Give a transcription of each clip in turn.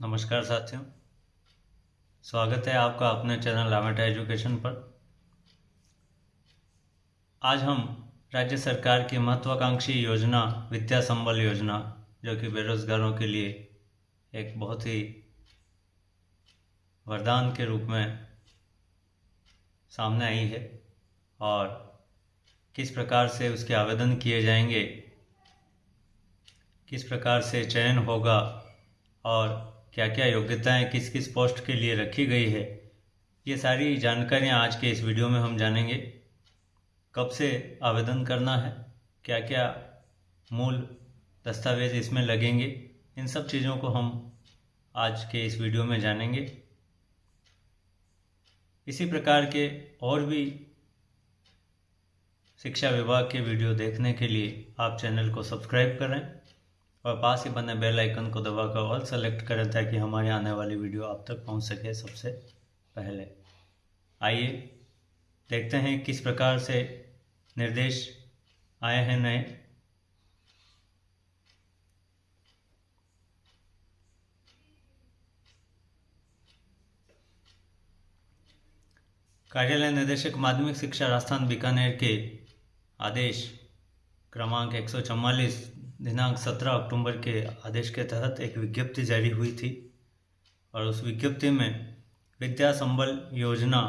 नमस्कार साथियों। स्वागत है आपका अपने चैनल लामेटा एजुकेशन पर। आज हम राज्य सरकार की महत्वाकांक्षी योजना, विद्या संबल योजना, जो कि बेरोजगारों के लिए एक बहुत ही वरदान के रूप में सामने आई है और किस प्रकार से उसके आवेदन किए जाएँगे, किस प्रकार से चयन होगा और क्या क्या योग्यताएँ किस किस पोस्ट के लिए रखी गई है, ये सारी जानकारियाँ आज के इस वीडियो में हम जानेंगे। कब से आवेदन करना है क्या क्या मूल दस्तावेज़ इसमें लगेंगे, इन सब चीज़ों को हम आज के इस वीडियो में जानेंगे। इसी प्रकार के और भी शिक्षा विभाग के वीडियो देखने के लिए आप चैनल को सब्सक्राइब करें। और पास ही बने बेल आइकन को दबाकर ऑल सेलेक्ट करें ताकि हमारी आने वाली वीडियो आप तक पहुँच सके सबसे पहले। आइए देखते हैं किस प्रकार से निर्देश आए हैं नए। कार्यालय निदेशक माध्यमिक शिक्षा राजस्थान बीकानेर के आदेश क्रमांक एक सौ चौवालीस दिनांक 17 अक्टूबर के आदेश के तहत एक विज्ञप्ति जारी हुई थी और उस विज्ञप्ति में विद्या संबल योजना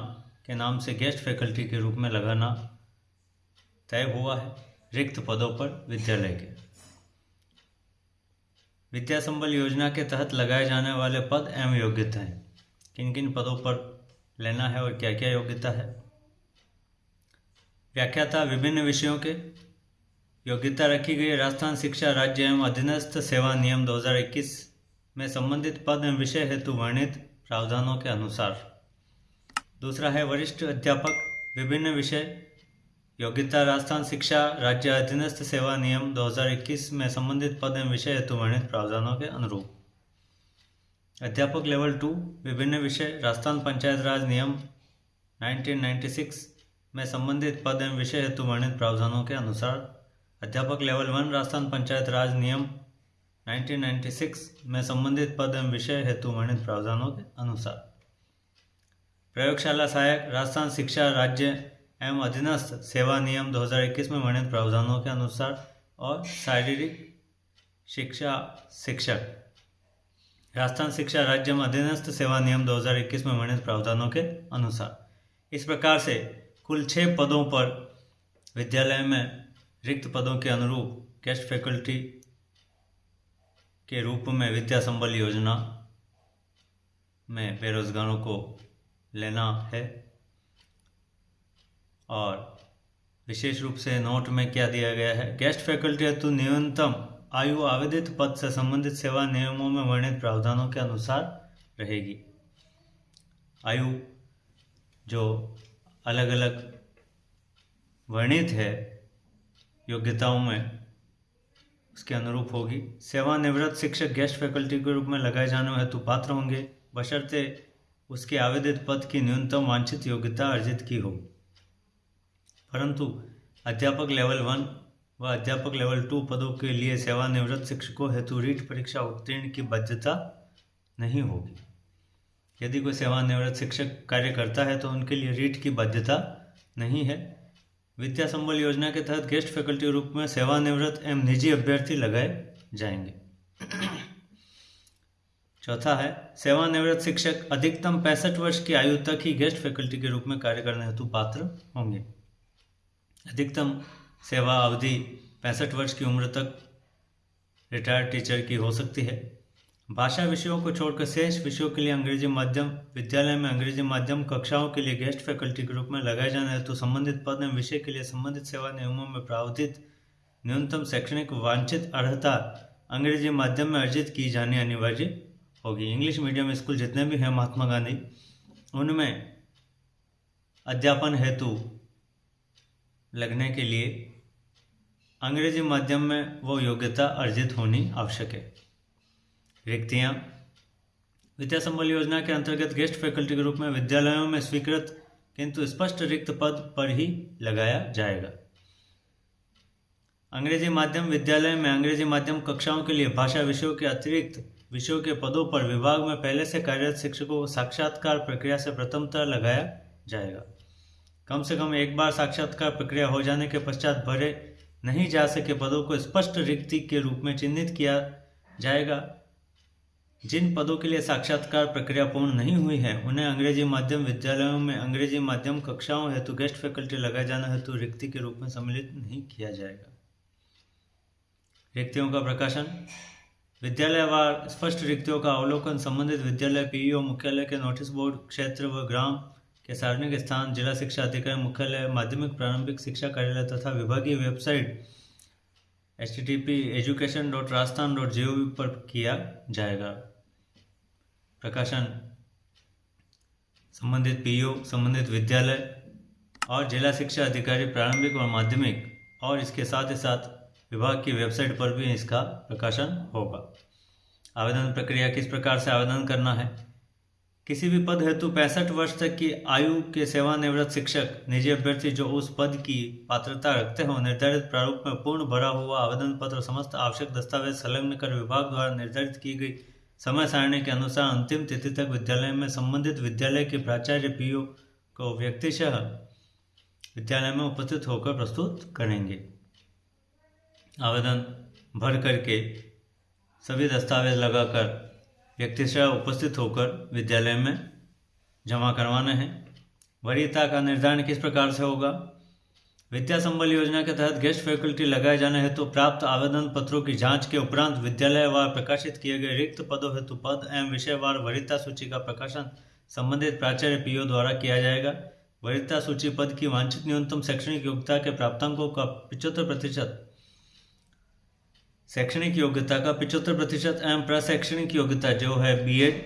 के नाम से गेस्ट फैकल्टी के रूप में लगाना तय हुआ है, रिक्त पदों पर विद्यालय के। विद्या संबल योजना के तहत लगाए जाने वाले पद एवं योग्यताएँ किन किन पदों पर लेना है और क्या क्या योग्यता है? व्याख्याता विभिन्न विषयों के योग्यता रखी गई राजस्थान शिक्षा राज्य एवं अधीनस्थ सेवा नियम 2021 में संबंधित पद एवं विषय हेतु वर्णित प्रावधानों के अनुसार। दूसरा है वरिष्ठ अध्यापक, विभिन्न विषय। योग्यता राजस्थान शिक्षा राज्य अधीनस्थ सेवा नियम 2021 में संबंधित पद एवं विषय हेतु वर्णित प्रावधानों के अनुरूप। अध्यापक लेवल टू, विभिन्न विषय, राजस्थान पंचायत राज नियम 1996 में संबंधित पद एवं विषय हेतु वर्णित प्रावधानों के अनुसार। अध्यापक लेवल वन, राजस्थान पंचायत राज नियम 1996 में संबंधित पद एवं विषय हेतु वर्णित प्रावधानों के अनुसार। प्रयोगशाला सहायक, राजस्थान शिक्षा राज्य एवं अधीनस्थ सेवा नियम 2021 में वर्णित प्रावधानों के अनुसार और शारीरिक शिक्षा शिक्षक। राजस्थान शिक्षा राज्य में अधीनस्थ सेवा नियम 2021 में वर्णित प्रावधानों के अनुसार। इस प्रकार से कुल छः पदों पर विद्यालय में रिक्त पदों के अनुरूप गेस्ट फैकल्टी के रूप में विद्या संबल योजना में बेरोजगारों को लेना है और विशेष रूप से नोट में क्या दिया गया है? गेस्ट फैकल्टी हेतु न्यूनतम आयु आवेदित पद से संबंधित सेवा नियमों में वर्णित प्रावधानों के अनुसार रहेगी। आयु जो अलग अलग वर्णित है योग्यताओं में उसके अनुरूप होगी। सेवानिवृत्त शिक्षक गेस्ट फैकल्टी के रूप में लगाए जाने हेतु पात्र होंगे। बशर्ते उसके आवेदित पद की न्यूनतम वांछित योग्यता अर्जित की हो। परंतु अध्यापक लेवल वन व अध्यापक लेवल टू पदों के लिए सेवानिवृत्त शिक्षकों हेतु रीट परीक्षा उत्तीर्ण की बाध्यता नहीं होगी। यदि कोई सेवानिवृत्त शिक्षक कार्य करता है तो उनके लिए रीट की बाध्यता नहीं है। विद्या संबल योजना के तहत गेस्ट फैकल्टी रूप में सेवानिवृत्त एवं निजी अभ्यर्थी लगाए जाएँगे। चौथा है, सेवानिवृत्त शिक्षक अधिकतम पैंसठ वर्ष की आयु तक ही गेस्ट फैकल्टी के रूप में कार्य करने हेतु पात्र होंगे। अधिकतम सेवा अवधि पैंसठ वर्ष की उम्र तक रिटायर्ड टीचर की हो सकती है। भाषा विषयों को छोड़कर शेष विषयों के लिए अंग्रेज़ी माध्यम, विद्यालय में अंग्रेज़ी माध्यम, कक्षाओं के लिए गेस्ट फैकल्टी के रूप में लगाए जाने हेतु तो संबंधित पद एवं विषय के लिए संबंधित सेवा नियमों में प्रावधित न्यूनतम शैक्षणिक वांछित अर्हता अंग्रेज़ी माध्यम में अर्जित की जानी अनिवार्य होगी। इंग्लिश मीडियम स्कूल जितने भी हैं, महात्मा गांधी, उनमें अध्यापन हेतु लगने के लिए अंग्रेज़ी माध्यम में वो योग्यता अर्जित होनी आवश्यक है। रिक्तियाँ विद्या संबल योजना के अंतर्गत गेस्ट फैकल्टी के रूप में विद्यालयों में स्वीकृत, किंतु स्पष्ट रिक्त पद पर ही लगाया जाएगा। अंग्रेज़ी माध्यम विद्यालय में अंग्रेज़ी माध्यम कक्षाओं के लिए भाषा विषयों के अतिरिक्त विषयों के पदों पर विभाग में पहले से कार्यरत शिक्षकों को साक्षात्कार प्रक्रिया से प्रथमतः लगाया जाएगा। कम से कम एक बार साक्षात्कार प्रक्रिया हो जाने के पश्चात भरे नहीं जा सके पदों को स्पष्ट रिक्ति के रूप में चिन्हित किया जाएगा। जिन पदों के लिए साक्षात्कार प्रक्रिया पूर्ण नहीं हुई है, उन्हें अंग्रेज़ी माध्यम विद्यालयों में अंग्रेज़ी माध्यम कक्षाओं हेतु गेस्ट फैकल्टी लगाए जाना हेतु रिक्ति के रूप में सम्मिलित नहीं किया जाएगा। रिक्तियों का प्रकाशन। विद्यालयवार स्पष्ट रिक्तियों का अवलोकन संबंधित विद्यालय पीईओ मुख्यालय के नोटिस बोर्ड, क्षेत्र व ग्राम के सार्वजनिक स्थान, जिला शिक्षा अधिकारी मुख्यालय, माध्यमिक, प्रारंभिक शिक्षा कार्यालय तथा विभागीय website H T T P education dot Rajasthan dot G O V पर किया जाएगा। प्रकाशन, संबंधित पीओ, संबंधित विद्यालय और जिला शिक्षा अधिकारी प्रारंभिक और माध्यमिक और इसके साथ ही साथ विभाग की वेबसाइट पर भी इसका प्रकाशन होगा। आवेदन प्रक्रिया किस प्रकार से आवेदन करना है? किसी भी पद हेतु पैंसठ वर्ष तक की आयु के सेवानिवृत्त शिक्षक, निजी अभ्यर्थी जो उस पद की पात्रता रखते हो, निर्धारित प्रारूप में पूर्ण भरा हुआ आवेदन पत्र, समस्त आवश्यक दस्तावेज़ संलग्न कर विभाग द्वारा निर्धारित की गई समय सारणी के अनुसार अंतिम तिथि तक विद्यालय में संबंधित विद्यालय के प्राचार्य पीओ को व्यक्तिशः विद्यालय में उपस्थित होकर प्रस्तुत करेंगे। आवेदन भर करके सभी दस्तावेज़ लगाकर व्यक्तिशः उपस्थित होकर विद्यालय में जमा करवाना है। वरीयता का निर्धारण किस प्रकार से होगा? विद्या संबल योजना के तहत गेस्ट फैकल्टी लगाए जाने हेतु तो प्राप्त आवेदन पत्रों की जाँच के उपरांत विद्यालयवार प्रकाशित किए गए रिक्त पदों हेतु पद एवं विषयवार वरीयता सूची का प्रकाशन संबंधित प्राचार्य पीओ द्वारा किया जाएगा। वरीयता सूची पद की वांछित न्यूनतम शैक्षणिक योग्यता के प्राप्तांकों का पिछहत्तर प्रतिशत, शैक्षणिक योग्यता का पिछहत्तर प्रतिशत एवं प्रशैक्षणिक योग्यता जो है बीएड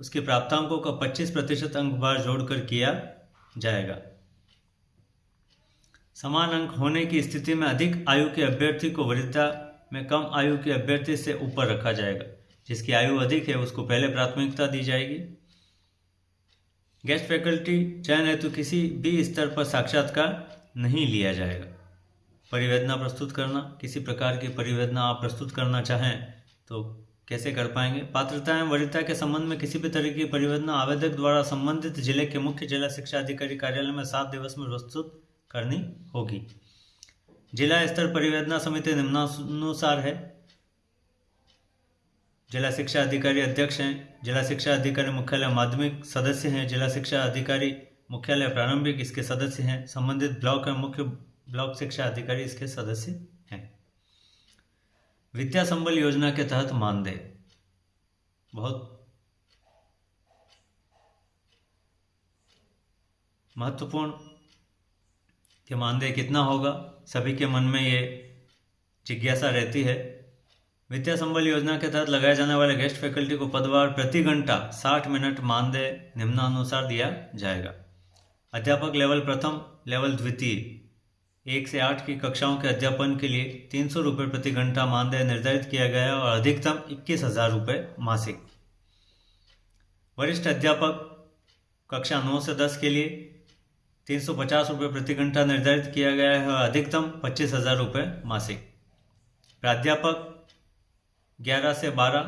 उसके प्राप्तांकों का 25 प्रतिशत अंक बार जोड़कर किया जाएगा। समान अंक होने की स्थिति में अधिक आयु के अभ्यर्थी को वरिष्ठता में कम आयु के अभ्यर्थी से ऊपर रखा जाएगा। जिसकी आयु अधिक है, उसको पहले प्राथमिकता दी जाएगी। गेस्ट फैकल्टी चयन हेतु किसी भी स्तर पर साक्षात्कार नहीं लिया जाएगा। परिवेदना प्रस्तुत करना, किसी प्रकार की परिवेदना आप प्रस्तुत करना चाहें तो कैसे कर पाएँगे? पात्रता एवं वरिष्ठता के संबंध में किसी भी तरह की परिवेदना आवेदक द्वारा संबंधित ज़िले के मुख्य जिला शिक्षा अधिकारी कार्यालय में सात दिवस में प्रस्तुत करनी होगी। जिला स्तर परिवेदना समिति निम्नानुसार है। जिला शिक्षा अधिकारी अध्यक्ष हैं, जिला शिक्षा अधिकारी मुख्यालय माध्यमिक सदस्य हैं, जिला शिक्षा अधिकारी मुख्यालय प्रारंभिक इसके सदस्य हैं, संबंधित ब्लॉक एवं मुख्य ब्लॉक शिक्षा अधिकारी इसके सदस्य हैं। विद्या संबल योजना के तहत मानदेय। बहुत महत्वपूर्ण कि मानदेय कितना होगा? सभी के मन में ये जिज्ञासा रहती है। विद्या संबल योजना के तहत लगाए जाने वाले गेस्ट फैकल्टी को पदवार प्रति घंटा 60 मिनट मानदेय निम्नानुसार दिया जाएगा। अध्यापक लेवल प्रथम, लेवल द्वितीय, एक से आठ की कक्षाओं के अध्यापन के लिए तीन सौ रुपये प्रति घंटा मानदेय निर्धारित किया गया है और अधिकतम इक्कीस हज़ार रुपये मासिक। वरिष्ठ अध्यापक कक्षा नौ से दस के लिए तीन सौ पचास रुपये प्रति घंटा निर्धारित किया गया है अधिकतम पच्चीस हज़ार रुपये मासिक। प्राध्यापक ग्यारह से बारह,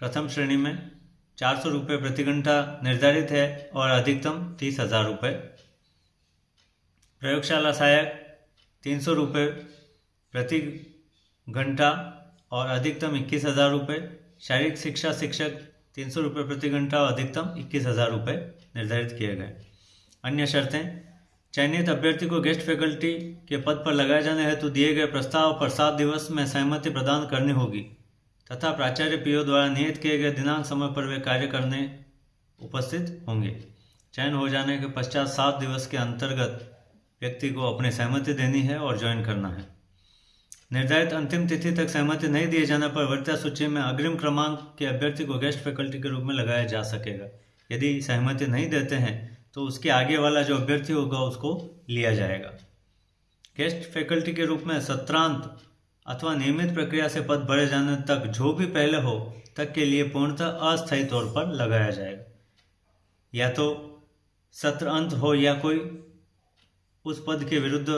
प्रथम श्रेणी में चार सौ रुपये प्रति घंटा निर्धारित है और अधिकतम तीस हज़ार रुपये। प्रयोगशाला सहायक तीन सौ रुपये प्रति घंटा और अधिकतम इक्कीस हज़ार रुपये। शारीरिक शिक्षा शिक्षक तीन सौ रुपये प्रति घंटा और अधिकतम इक्कीस हज़ार रुपये निर्धारित किए गए। अन्य शर्तें। चयनित अभ्यर्थी को गेस्ट फैकल्टी के पद पर लगाए जाने हेतु दिए गए प्रस्ताव पर सात दिवस में सहमति प्रदान करनी होगी, तथा प्राचार्य पीओ द्वारा नियत किए गए दिनांक समय पर वे कार्य करने उपस्थित होंगे। चयन हो जाने के पश्चात सात दिवस के अंतर्गत व्यक्ति को अपनी सहमति देनी है और ज्वाइन करना है। निर्धारित अंतिम तिथि तक सहमति नहीं दिए जाने पर वर्ता सूची में अग्रिम क्रमांक के अभ्यर्थी को गेस्ट फैकल्टी के रूप में लगाया जा सकेगा। यदि सहमति नहीं देते हैं तो उसके आगे वाला जो अभ्यर्थी होगा उसको लिया जाएगा। गेस्ट फैकल्टी के रूप में सत्रांत अथवा नियमित प्रक्रिया से पद भरे जाने तक जो भी पहले हो, तक के लिए पूर्णतः अस्थायी तौर पर लगाया जाएगा। या तो सत्र अंत हो या कोई उस पद के विरुद्ध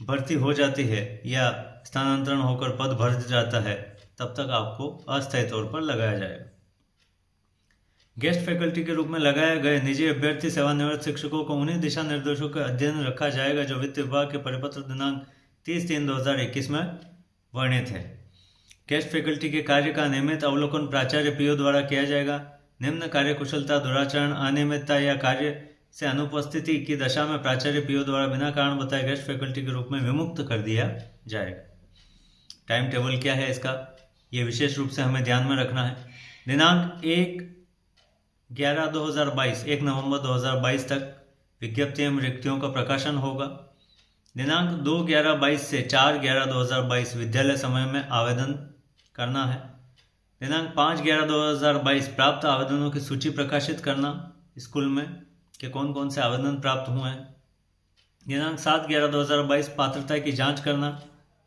भर्ती हो जाती है या स्थानांतरण होकर पद भर जाता है, तब तक आपको अस्थायी तौर पर लगाया जाएगा। गेस्ट फैकल्टी के रूप में लगाए गए निजी अभ्यर्थी, सेवानिवृत्त शिक्षकों को उन्हीं दिशा निर्देशों का अध्ययन रखा जाएगा जो वित्त विभाग के परिपत्र दिनांक तीस तीन दो में वर्णित है। गेस्ट फैकल्टी के कार्य का नियमित अवलोकन प्राचार्य पीओ द्वारा किया जाएगा। निम्न कार्य कुशलता दुराचरण, अनियमितता या कार्य से अनुपस्थिति की दशा में प्राचार्य पीओ द्वारा बिना कारण बताए गेस्ट फैकल्टी के रूप में विमुक्त कर दिया जाएगा। टाइम टेबल क्या है इसका? ये विशेष रूप से हमें ध्यान में रखना है। दिनांक एक ग्यारह दो हज़ार बाईस, एक नवंबर दो हज़ार बाईस तक विज्ञप्ति एवं रिक्तियों का प्रकाशन होगा। दिनांक दो ग्यारह बाईस से चार ग्यारह दो हज़ार बाईस विद्यालय समय में आवेदन करना है। दिनांक पाँच ग्यारह दो हज़ार बाईस प्राप्त आवेदनों की सूची प्रकाशित करना, स्कूल में कि कौन कौन से आवेदन प्राप्त हुए हैं। दिनांक सात ग्यारह दो हज़ार बाईस पात्रता की जाँच करना,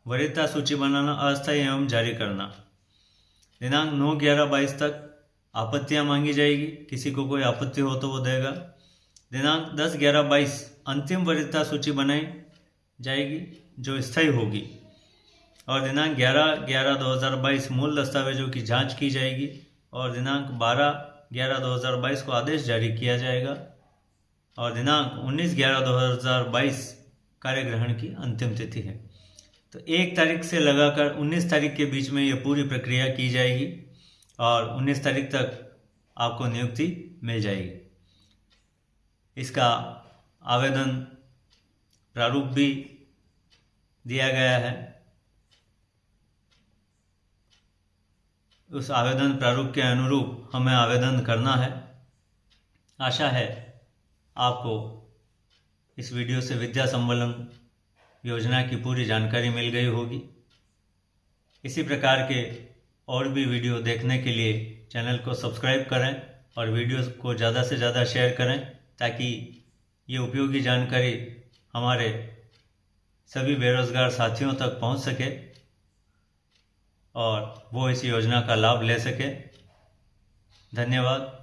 वरीयता सूची बनाना, अस्थायी एवं जारी करना। दिनांक नौ ग्यारह बाईस तक आपत्तियाँ मांगी जाएगी, किसी को कोई आपत्ति हो तो वो देगा। दिनांक दस, ग्यारह, बाईस, अंतिम वरिष्ठता सूची बनाई जाएगी, जो स्थायी होगी। और दिनांक ग्यारह ग्यारह दो हज़ार बाईस, मूल दस्तावेजों की जाँच की जाएगी। और दिनांक बारह, ग्यारह दो हज़ार बाईस को आदेश जारी किया जाएगा। और दिनांक उन्नीस, ग्यारह दो हज़ार बाईस कार्यग्रहण की अंतिम तिथि है। तो एक तारीख से लगाकर उन्नीस तारीख के बीच में ये पूरी प्रक्रिया की जाएगी। और 19 तारीख तक आपको नियुक्ति मिल जाएगी। इसका आवेदन प्रारूप भी दिया गया है। उस आवेदन प्रारूप के अनुरूप हमें आवेदन करना है। आशा है आपको इस वीडियो से विद्या संबलन योजना की पूरी जानकारी मिल गई होगी। इसी प्रकार के और भी वीडियो देखने के लिए चैनल को सब्सक्राइब करें और वीडियो को ज़्यादा से ज़्यादा शेयर करें ताकि ये उपयोगी जानकारी हमारे सभी बेरोज़गार साथियों तक पहुँच सके और वो इस योजना का लाभ ले सके। धन्यवाद।